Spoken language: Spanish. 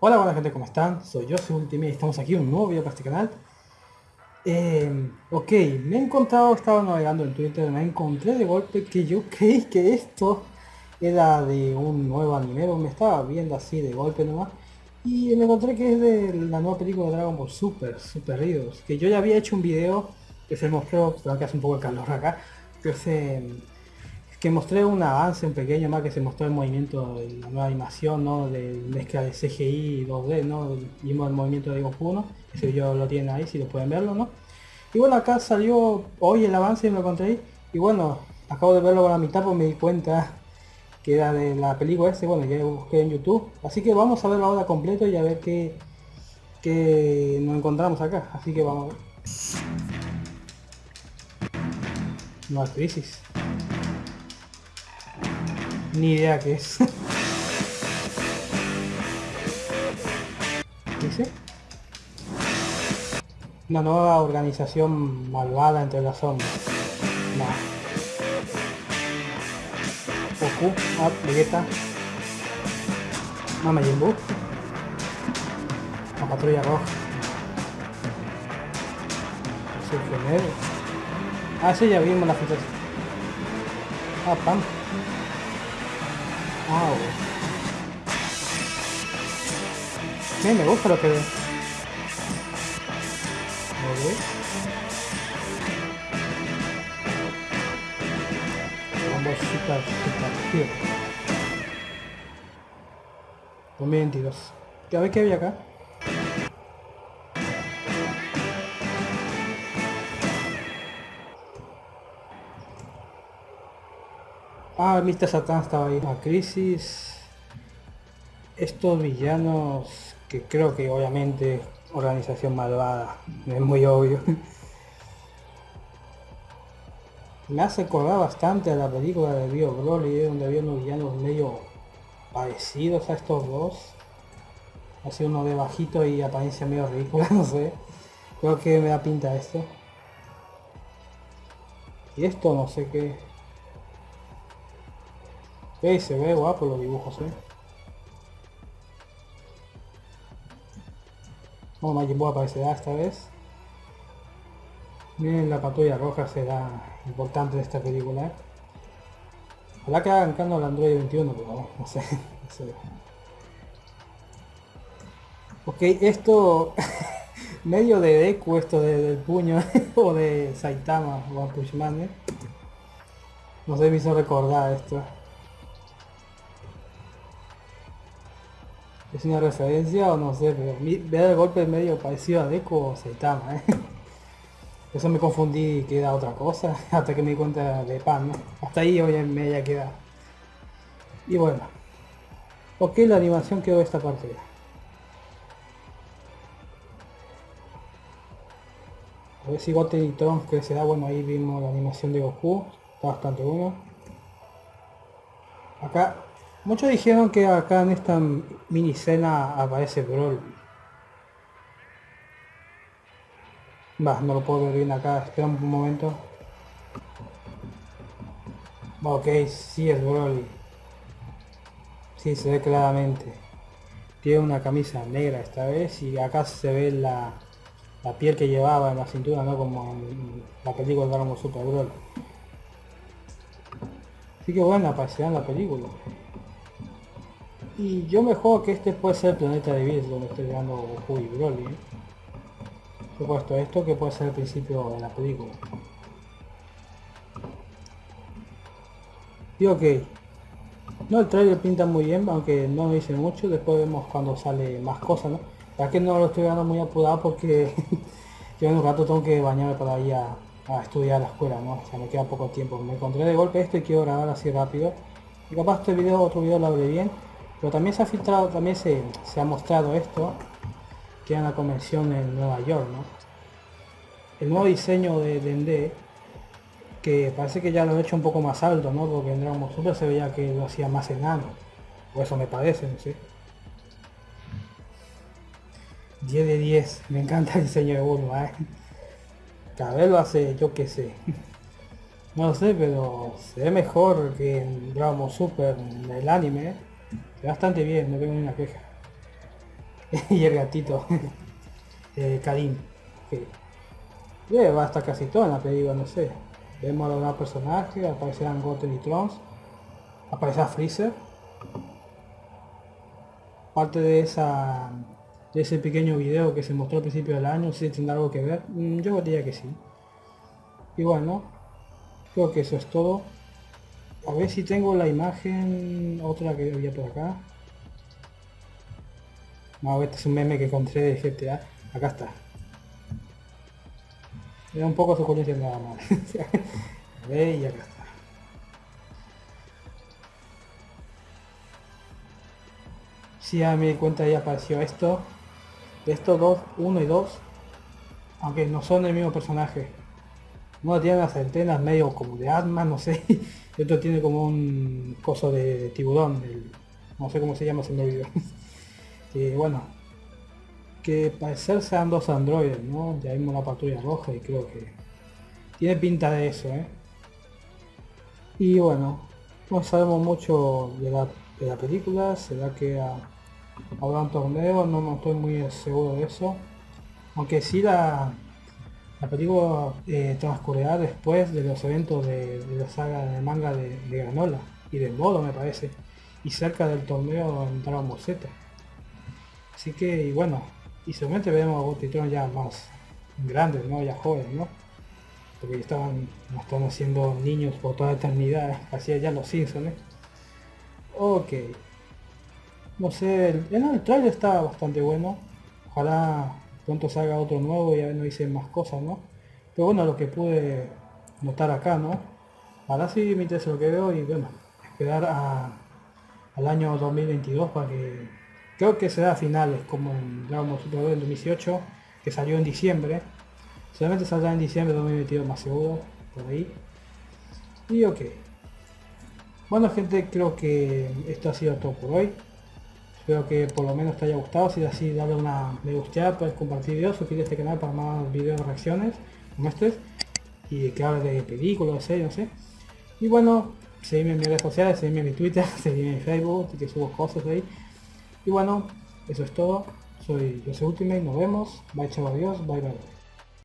Hola, buena gente, ¿cómo están? Soy yo, soy Ultimate estamos aquí un nuevo video para este canal. Eh, ok, me he encontrado, estaba navegando en Twitter, me encontré de golpe que yo creí que esto era de un nuevo anime, me estaba viendo así de golpe nomás. Y me encontré que es de la nueva película de Dragon Ball Super, Super Heroes, que yo ya había hecho un video que se mostró, creo que hace un poco de calor acá, que se que mostré un avance, un pequeño más que se mostró el movimiento de la nueva animación, ¿no? De mezcla de CGI y 2D, ¿no? Vimos el movimiento de Goku, ¿no? Ese video lo tienen ahí, si lo pueden verlo, ¿no? Y bueno, acá salió hoy el avance y me lo encontré y bueno, acabo de verlo a la mitad pues me di cuenta que era de la película ese, bueno, ya busqué en YouTube. Así que vamos a verlo ahora completo y a ver qué, qué nos encontramos acá. Así que vamos a ver. Nueva crisis. Ni idea qué es. ¿Dice? Una nueva organización malvada entre las sombras. No. Goku, ah, Vegeta. Mama Jimbu. La patrulla roja. Sulfonero. Ah, sí, ya vimos la ficha. Ah, Pam. Wow. Sí, me gusta lo que veo. Vamos super, super cute. 2022. A ver qué había acá. Ah, Mr. Satan estaba ahí. La crisis. Estos villanos que creo que obviamente organización malvada. Es muy obvio. Me hace acordar bastante a la película de Bio Broly, donde había unos villanos medio parecidos a estos dos. Así uno de bajito y apariencia medio ridícula, no sé. Creo que me da pinta esto. Y esto no sé qué. Se ve guapo los dibujos, eh. Oh, Majin Buu aparecerá esta vez. Miren, la patrulla roja será importante de esta película. Ojalá que hagan canon al Android 21, pero no sé. No sé. Ok, esto... medio de Deku esto del puño o de Saitama o Pushman, ¿eh? No sé, me hizo recordar esto. Es una referencia o no sé, pero ver el golpe medio parecido a Deku o Saitama, ¿eh? Eso me confundí que era otra cosa, hasta que me di cuenta de pan, ¿no? Hasta ahí hoy en media queda. Y bueno. Ok, la animación quedó esta parte. A ver si Goten y Trunks que se da, bueno ahí vimos la animación de Goku, está bastante bueno. Acá Muchos dijeron que acá en esta mini escena aparece Brawl. Va, no lo puedo ver bien acá, espera un momento. Ok, sí es Broly. Sí, se ve claramente. Tiene una camisa negra esta vez y acá se ve la, la piel que llevaba en la cintura, ¿no? Como en la película de Dragon Super Brawl. Así que bueno, aparecerá en la película. Y yo me juego que este puede ser el planeta de Bills donde estoy jugando Goku y Broly. ¿eh? He puesto esto que puede ser el principio de la película. Y ok. No, el trailer pinta muy bien, aunque no dice mucho. Después vemos cuando sale más cosas, ¿no? Ya que no lo estoy dando muy apurado porque yo en un rato tengo que bañarme para ir a, a estudiar a la escuela, ¿no? O sea, me queda poco tiempo. Me encontré de golpe esto y quiero grabar así rápido. Y capaz este video, otro video lo abre bien. Pero también se ha filtrado, también se, ha mostrado esto, que en la convención en Nueva York, ¿no? El nuevo diseño de Dende, que parece que ya lo he hecho un poco más alto, ¿no? Porque en Dragon Super se veía que lo hacía más enano. O eso me parece, no sé. 10 de 10, me encanta el diseño de Bulma, ¿eh? Cada vez lo hace, yo que sé. No lo sé, pero se ve mejor que en Dragon Super, en el anime, ¿eh? Bastante bien, no tengo ninguna queja. y el gatito. eh, Karim. va hasta casi todo en la película, no sé. Vemos a los personajes, aparecerán Goten y Trons. Aparecerá Freezer. Parte de esa de ese pequeño video que se mostró al principio del año, si tendrá algo que ver. Mm, yo diría que sí. Y bueno, creo que eso es todo. A ver si tengo la imagen, otra que había por acá. No, este es un meme que encontré de GTA. Acá está. Era un poco suculento nada más. a ver, y acá está. Si ya me di cuenta ya apareció esto. De estos dos, uno y dos. Aunque no son el mismo personaje. Uno tiene las antenas medio como de arma, no sé. Y otro tiene como un coso de, tiburón. no sé cómo se llama, ese medio que bueno, que parecer sean dos androides, ¿no? Ya vimos la patrulla roja y creo que tiene pinta de eso, ¿eh? Y bueno, no sabemos mucho de la, de la película, será que habrá un torneo, no, no estoy muy seguro de eso. Aunque sí la, la película eh, transcurrirá después de los eventos de, la saga de manga de, de, Granola y de Modo me parece. Y cerca del torneo en Dragon Ball. Así que, y bueno, y seguramente veremos a Gotitron ya más grandes, ¿no? Ya jóvenes, ¿no? Porque estaban, están haciendo niños por toda la eternidad, hacía ya los Simpsons, ¿eh? Ok. No sé, el, el trailer está bastante bueno. Ojalá pronto salga otro nuevo y a ver no hice más cosas, ¿no? Pero bueno, lo que pude notar acá, ¿no? Ahora sí me interesa lo que veo y bueno, esperar al año 2022 para que Creo que será a finales, como en Dragon Ball Super 2018, que salió en diciembre. Solamente saldrá en diciembre de 2022 más seguro, por ahí. Y ok. Bueno gente, creo que esto ha sido todo por hoy. Espero que por lo menos te haya gustado. Si es así, dale una me gusta, puedes compartir videos, suscríbete a este canal para más videos de reacciones como estos. Y que hable de películas, series, no sé. Y bueno, seguime en mis redes sociales, seguime en mi Twitter, seguime en mi Facebook, que subo cosas ahí. Y bueno, eso es todo. Soy Jose Ultimate, nos vemos. Bye chao, adiós, bye bye.